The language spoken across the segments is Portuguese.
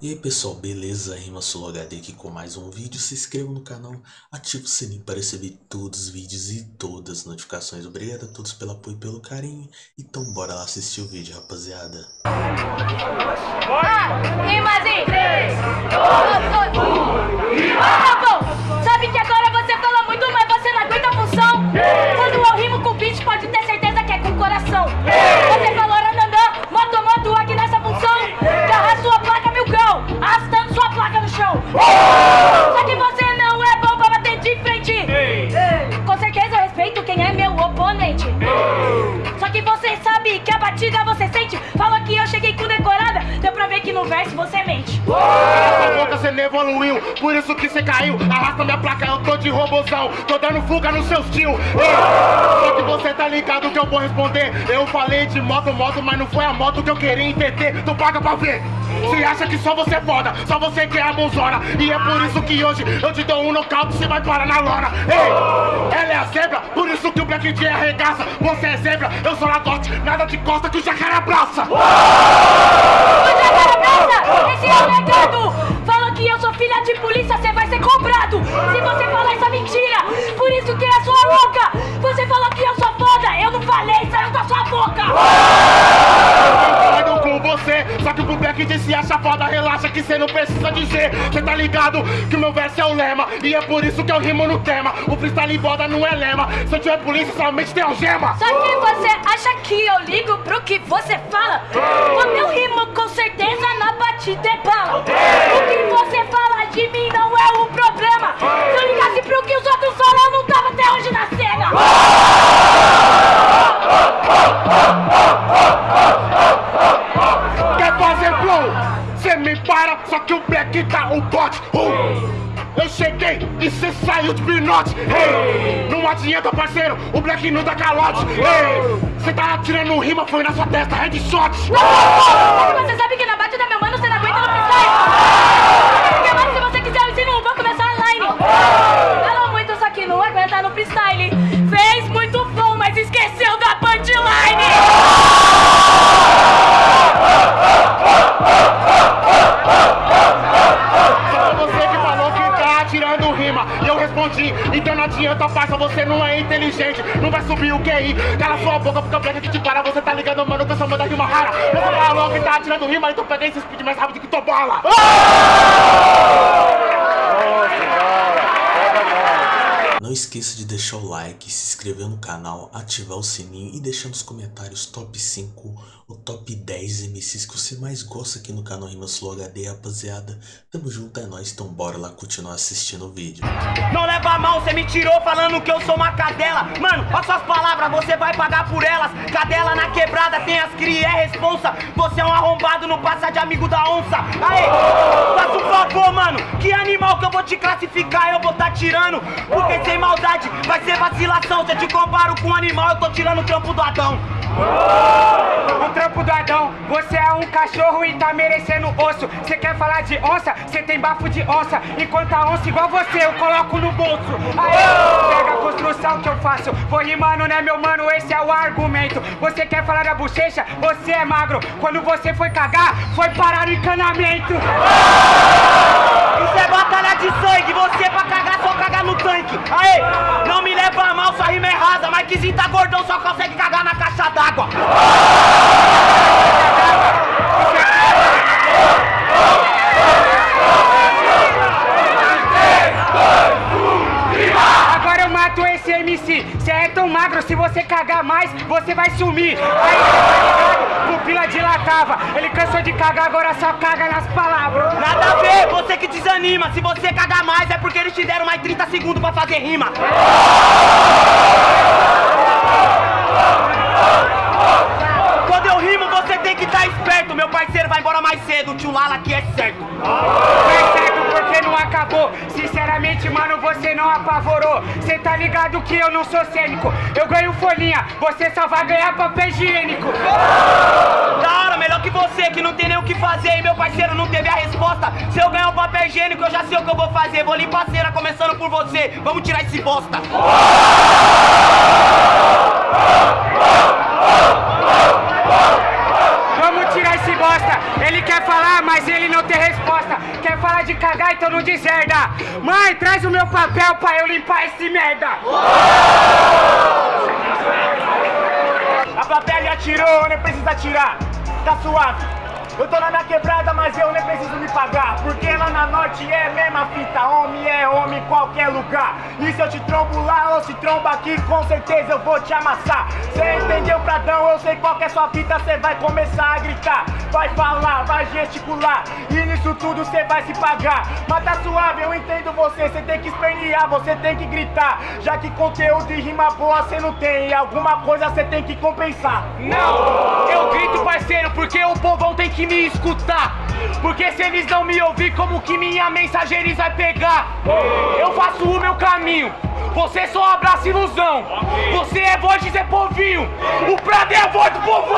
E aí pessoal, beleza? Rima HD aqui com mais um vídeo. Se inscreva no canal, ative o sininho para receber todos os vídeos e todas as notificações. Obrigado a todos pelo apoio e pelo carinho. Então bora lá assistir o vídeo, rapaziada. Ah, rimazinho! 3, 2, 1, Tá bom! Sabe Só que você não é bom pra bater de frente. Com certeza eu respeito quem é meu oponente. Só que você sabe que a batida você sente. Falou que eu cheguei com decorada, deu pra ver que no verso você mente. Você não evoluiu, por isso que você caiu. Arrasta minha placa, eu tô de robozão. Tô dando fuga nos seus tio. Só que você tá ligado que eu vou responder. Eu falei de moto, moto, mas não foi a moto que eu queria entender. Tu paga pra ver. Você acha que só você é foda, só você que é a bonzona. E é por isso que hoje eu te dou um nocaute você vai parar na lona. Ei, ela é a zebra, por isso que o Black J arregaça. Você é zebra, eu sou ladote, nada de costa que o jacaré abraça. Você agora abraça! Esse é o legado! Eu sou filha de polícia, você vai ser cobrado! Se você falar essa mentira, por isso que é sua louca! Você falou que eu sou foda, eu não falei, saiu da sua boca! Concordo com você, só que pro Black J se acha foda, que cê não precisa dizer. Cê tá ligado que o meu verso é o lema, e é por isso que eu rimo no tema. O freestyle boda não é lema, se eu tiver polícia somente tem algema. Só que você acha que eu ligo pro que você fala? Quando eu rimo, com certeza na batida é bala! O que você fala de mim não é o problema! Se eu ligasse pro que os outros Black tá o bote. Uh! Eu cheguei e cê saiu de pinote. Hey! Não adianta, parceiro, o Black não dá calote. Hey! Cê tá atirando rima, foi na sua testa, headshot. Mas você sabe que na batida, tua Não esqueça de deixar o like, se inscrever no canal, ativar o sininho e deixar nos comentários top 5 ou top 10 MCs que você mais gosta aqui no canal Rimas Flow HD, rapaziada. Tamo junto, é nóis, então bora lá continuar assistindo o vídeo. Não leva mal, cê me tirou falando que eu sou uma cadela. Mano, olha suas palavras, você vai pagar por elas. Cadela na quebrada, tem as cria, é responsa. Você é um arrombado, não passa de amigo da onça. Aê, faça um favor, mano. Que animal que eu vou te classificar, eu vou tá tirando. Porque sem maldade, vai ser vacilação Se eu te comparo com um animal, eu tô tirando o trampo do Adão O trampo do Adão, você é um cachorro e tá merecendo osso. Você quer falar de onça? Você tem bafo de onça. Enquanto a onça igual você, eu coloco no bolso. Aê, pega a construção que eu faço. Vou rimando, né, meu mano? Esse é o argumento. Você quer falar da bochecha? Você é magro. Quando você foi cagar, foi parar no encanamento. Isso é batalha de sangue, você pra cagar só cagar no tanque. Aê, não me leva a mal, sua rima é rasa Mas que tá gordão só consegue cagar na caixa d'água Agora eu mato esse MC. Você é tão magro, se você cagar mais, você vai sumir. Aí, tá ligado? Pupila dilatava. Ele cansou de cagar, agora só caga nas palavras. Nada a ver, você que desanima Se você cagar mais é porque eles te deram mais 30 segundos pra fazer rima eu rimo você tem que estar esperto Meu parceiro vai embora mais cedo, tio Lala aqui é certo certo porque não acabou. Sinceramente, mano, você não apavorou. Cê tá ligado que eu não sou cênico. Eu ganho folhinha, você só vai ganhar papel higiênico. Da hora, melhor que você que não tem nem o que fazer E meu parceiro não teve a resposta Se eu ganhar o papel higiênico eu já sei o que eu vou fazer Vou limpar a cera começando por você Vamos tirar esse bosta Vamos tirar esse bosta. Ele quer falar, mas ele não tem resposta. falar de cagar, então não deserda. Mãe, traz o meu papel pra eu limpar esse merda. A plateia atirou, nem precisa tirar. Tá suave. Eu tô na minha quebrada, mas eu nem preciso me pagar. Porque lá na norte é mesma fita. Homem é homem em qualquer lugar. E se eu te trombo lá ou se tromba aqui, com certeza eu vou te amassar. Cê entendeu, Pradão? Eu sei qual é sua fita. Cê vai começar a gritar, vai falar, vai gesticular. E nisso tudo cê vai se pagar. Mas tá suave, eu entendo você. Cê tem que espernear, você tem que gritar. Já que conteúdo e rima boa cê não tem. E alguma coisa cê tem que compensar. Não, eu grito, parceiro, porque o povão tem que me escutar. Porque se eles não me ouvir, como que minha mensagem eles vai pegar? Eu faço o meu caminho. Você só abraça ilusão. Você é voz de Zé Povinho. O Prado é a voz do povão.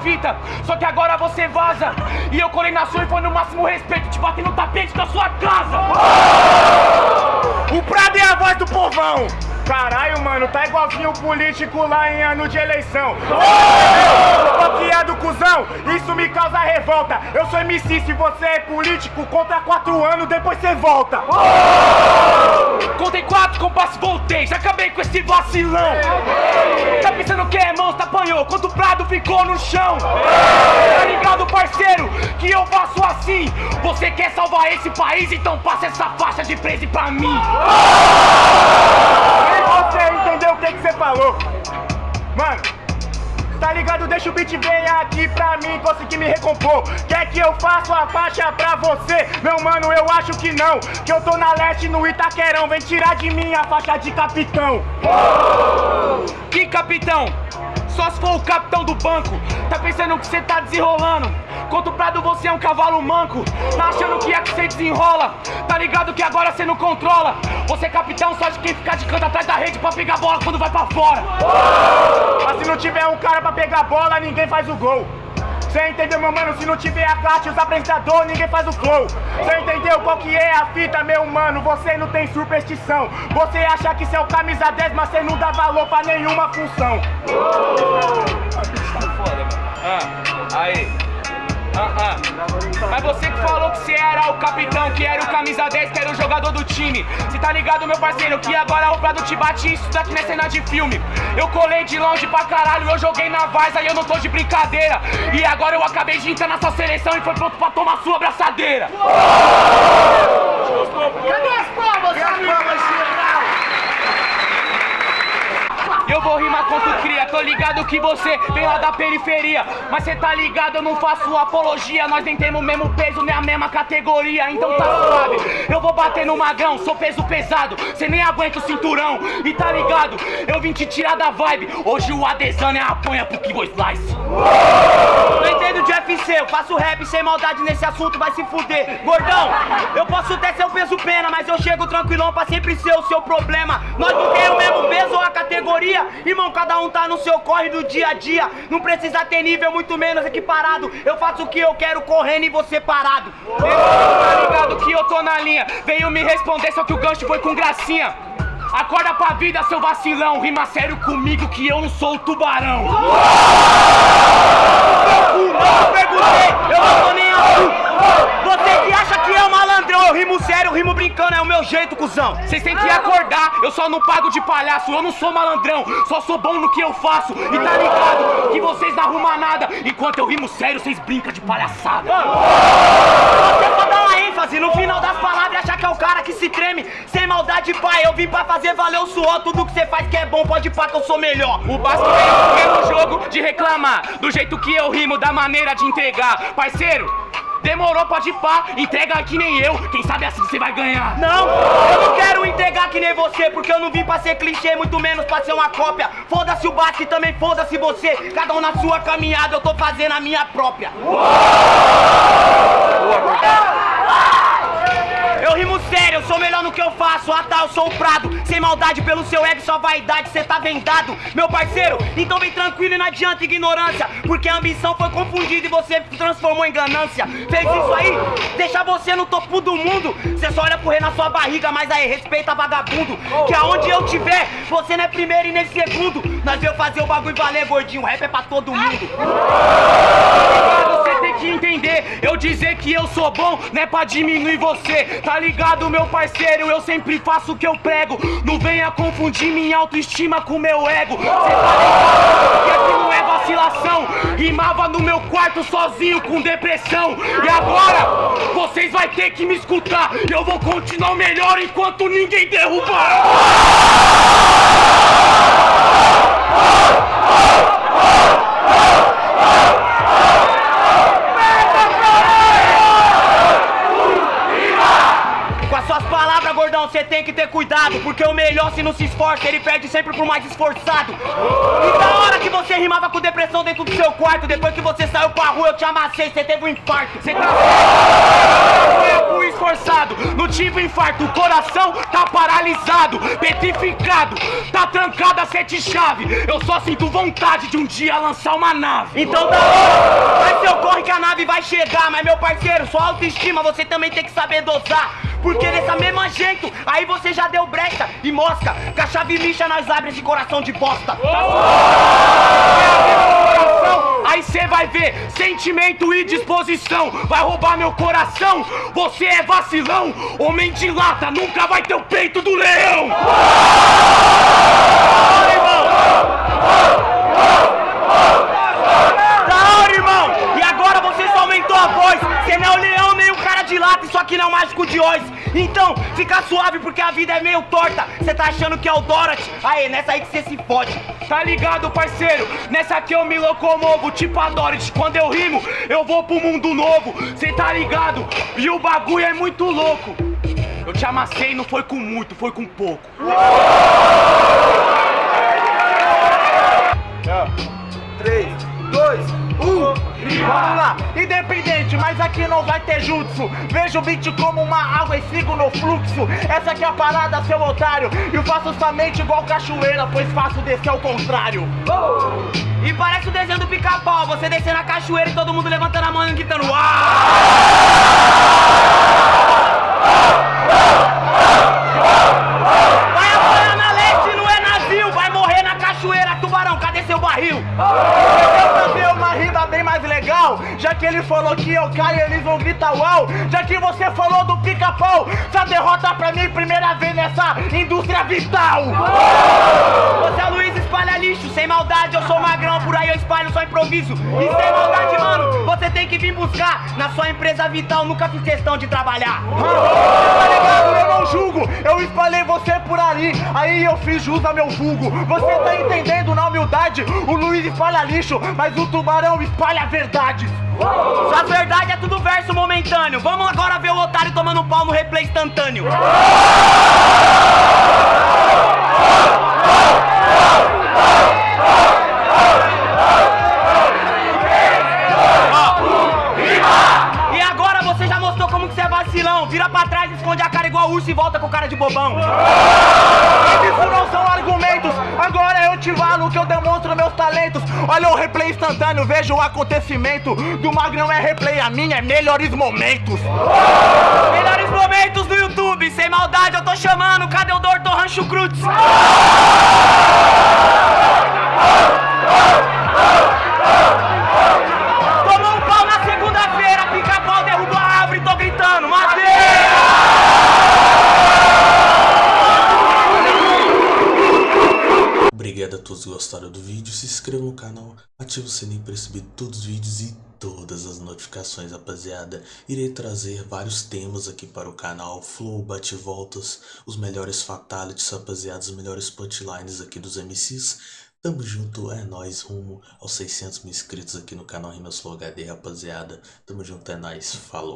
Fita. Só que agora você vaza. E eu colei na sua e foi no máximo respeito. Te bati no tapete da sua casa. O Prado é a voz do povão! Caralho, mano, tá igualzinho o político lá em ano de eleição. Bloqueado, cuzão, isso me causa revolta. Eu sou MC, se você é político, conta quatro anos, depois você volta. Contei quatro compassos, voltei. Já acabei com esse vacilão. Tá pensando que é monstro, apanhou. Quando o Prado ficou no chão. Tá ligado, parceiro? Que eu faço assim. Você quer salvar esse país? Então passa essa faixa de presa pra mim. E você entendeu o que que você falou? Mano, tá ligado? Deixa o beat vir aqui pra mim conseguir me recompor. Quer que eu faça a faixa pra você? Meu mano, eu acho que não. Que eu tô na leste no Itaquerão. Vem tirar de mim a faixa de capitão. Que capitão? Só se for o capitão do banco. Tá pensando que cê tá desenrolando? Contra o Prado você é um cavalo manco. Tá achando que é que cê desenrola? Tá ligado que agora cê não controla? Você é capitão só de quem ficar de canto atrás da rede pra pegar bola quando vai pra fora. Mas se não tiver um cara pra pegar bola, ninguém faz o gol. Cê entendeu, meu mano? Se não tiver a classe, os apresentadores, ninguém faz o flow. Cê entendeu qual que é a fita, meu mano? Você não tem superstição. Você acha que o camisa 10, mas cê não dá valor pra nenhuma função. Ah, aí. Ah, ah. Mas você que falou que você era o capitão, que era o camisa 10, que era o jogador do time. Cê tá ligado, meu parceiro, que agora o Prado te bate isso daqui não é cena de filme. Eu colei de longe pra caralho, eu joguei na Varsa e eu não tô de brincadeira. E agora eu acabei de entrar na sua seleção e foi pronto pra tomar sua abraçadeira. Cadê as Eu vou rimar contra o cria, tô ligado que você vem lá da periferia. Mas cê tá ligado, eu não faço apologia. Nós nem temos o mesmo peso, nem a mesma categoria. Então tá suave, eu vou bater no magrão Sou peso pesado, cê nem aguenta o cinturão. E tá ligado, eu vim te tirar da vibe. Hoje o Adesanya é apanha pro Kibo Slice. Não entendo de UFC, eu faço rap sem maldade nesse assunto, vai se fuder. Gordão, eu posso ser o peso pena, mas eu chego tranquilão pra sempre ser o seu problema. Nós não temos o mesmo peso ou a categoria, irmão, cada um tá no seu corre do dia a dia. Não precisa ter nível, muito menos equiparado. Eu faço o que eu quero correndo e você parado. Tá ligado que eu tô na linha Veio me responder, só que o gancho foi com gracinha Acorda pra vida, seu vacilão Rima sério comigo que eu não sou o tubarão Eu perguntei, eu não tô nem aí. Jeito, cuzão. Vocês têm que acordar, eu só não pago de palhaço. Eu não sou malandrão, só sou bom no que eu faço. E tá ligado que vocês não arrumam nada. Enquanto eu rimo sério, vocês brincam de palhaçada. Você pode dar uma ênfase no final das palavras achar que é o cara que se treme. Sem maldade, pai, eu vim pra fazer valer o suor. Tudo que você faz que é bom, pode pá que eu sou melhor. O Basco veio no jogo de reclamar. Do jeito que eu rimo, da maneira de entregar. Parceiro, demorou, pode pá Entrega que nem eu, quem sabe assim você vai ganhar Não, eu não quero entregar que nem você, porque eu não vim pra ser clichê, muito menos pra ser uma cópia. Foda-se o Basque, também foda-se você. Cada um na sua caminhada, eu tô fazendo a minha própria. Eu rimo sério, eu sou melhor no que eu faço. Ah tá, eu sou o Prado. Sem maldade pelo seu ego, sua vaidade, cê tá vendado. Meu parceiro, então vem tranquilo e não adianta ignorância. Porque a ambição foi confundida e você transformou em ganância. Fez isso aí, deixa você no topo do mundo. Cê só olha rei na sua barriga, mas aí respeita vagabundo. Que aonde eu tiver, você não é primeiro e nem segundo. Nós veio fazer o bagulho valer, gordinho. Rap é pra todo mundo. Que entender, eu dizer que eu sou bom não é pra diminuir você, tá ligado, meu parceiro? Eu sempre faço o que eu prego. Não venha confundir minha autoestima com meu ego. Cê tá ligado que aqui não é vacilação. Rimava no meu quarto sozinho com depressão. E agora, vocês vai ter que me escutar. Eu vou continuar melhor enquanto ninguém derrubar. Com as suas você tem que ter cuidado. Porque o melhor, se não se esforça, ele perde sempre pro mais esforçado. E da hora que você rimava com depressão dentro do seu quarto, depois que você saiu pra rua, eu te amassei, você teve um infarto. Cê tá tempo esforçado, não tive infarto, o coração tá paralisado, petrificado, tá trancado a sete chave. Eu só sinto vontade de um dia lançar uma nave. Então da hora, vai seu corre que a nave vai chegar. Mas meu parceiro, sua autoestima você também tem que saber dosar. Porque dessa mesma jeito, aí você já deu brecha e mosca. Com a chave lixa nós abre esse coração de bosta. coração, aí cê vai ver sentimento e disposição. Vai roubar meu coração, você é vacilão. Homem de lata nunca vai ter o peito do leão. Da hora, irmão! E agora você só aumentou a voz. Você não é o leão de lata, isso aqui não é o mágico de Oz. Então, fica suave porque a vida é meio torta. Você tá achando que é o Dorothy? Aê, nessa aí que você se fode. Tá ligado, parceiro? Nessa aqui eu me locomovo, tipo a Dorothy. Quando eu rimo, eu vou pro mundo novo. Cê tá ligado? E o bagulho é muito louco. Eu te amassei, não foi com muito, foi com pouco. 3, 2, 1. Vamos lá, independente, mas aqui não vai ter jutsu. Vejo o beat como uma água e sigo no fluxo. Essa aqui é a parada, seu otário. E eu faço somente igual cachoeira, pois faço descer ao contrário. E parece o desenho do pica-pau, você descendo a cachoeira e todo mundo levantando a mão e gritando Uau! Vai apanhar na leste, não é navio, vai morrer na cachoeira, tubarão, cadê seu barril? Quer mais legal? Já que ele falou que eu caio, eles vão gritar uau. Já que você falou do pica-pau, essa derrota pra mim, primeira vez nessa indústria vital. Você é Luiz espalha lixo, sem maldade, eu sou magrão, por aí eu espalho só improviso. E sem maldade, mano, você tem que vir buscar. Na sua empresa vital, nunca fiz questão de trabalhar. Tá ligado? Eu não julgo, eu espalhei você por ali, aí eu fiz jus a meu vulgo. Você tá entendendo na humildade? O Luiz espalha lixo, mas o tubarão espalha verdades. Sua verdade é tudo verso momentâneo. Vamos agora ver o otário tomando pau no replay instantâneo. E agora você já mostrou como que você é vacilão. Vira pra trás, esconde a cara igual urso e volta com cara de bobão. Olha o replay instantâneo, veja o acontecimento. Do Magrão é replay, a minha é melhores momentos. Melhores momentos do YouTube, sem maldade eu tô chamando. Cadê o Doutor Rancho Cruz? Tomou todos gostaram do vídeo, se inscreva no canal, ative o sininho para receber todos os vídeos e todas as notificações, rapaziada. Irei trazer vários temas aqui para o canal, flow, bate-voltas, os melhores fatalities, rapaziada, os melhores punchlines aqui dos MCs. Tamo junto, é nóis, rumo aos 600 mil inscritos aqui no canal Rimas Flow HD, rapaziada. Tamo junto, é nóis, falou.